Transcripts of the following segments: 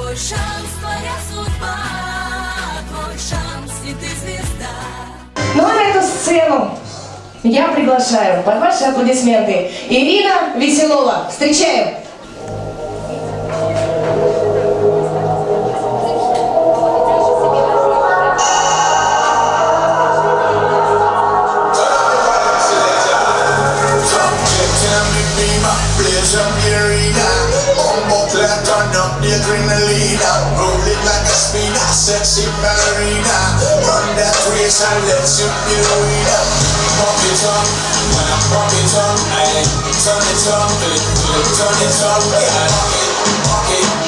Твой шанс, твоя судьба, твой шанс, и ты звезда. Ну а на эту сцену я приглашаю под ваши аплодисменты Ирина Веселова. Встречаем! be my pleasure, Marina Bumbo clap, turn up the adrenaline Roll it like a a sexy marina. Run that race and let you feel it. Pump it up, when I pump it up, ayy Turn it up, flip, flip, turn it up, yeah Pump it, pump it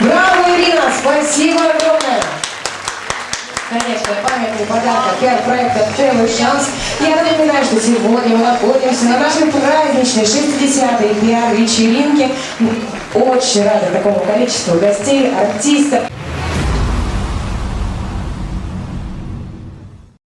Браво, Ирина! Спасибо огромное! Конечно, памятный подарок от проекта «Первый шанс». Я напоминаю, что сегодня мы находимся на нашей праздничной 60-й пиар-вечеринке. Очень рада такому количеству гостей, артистов.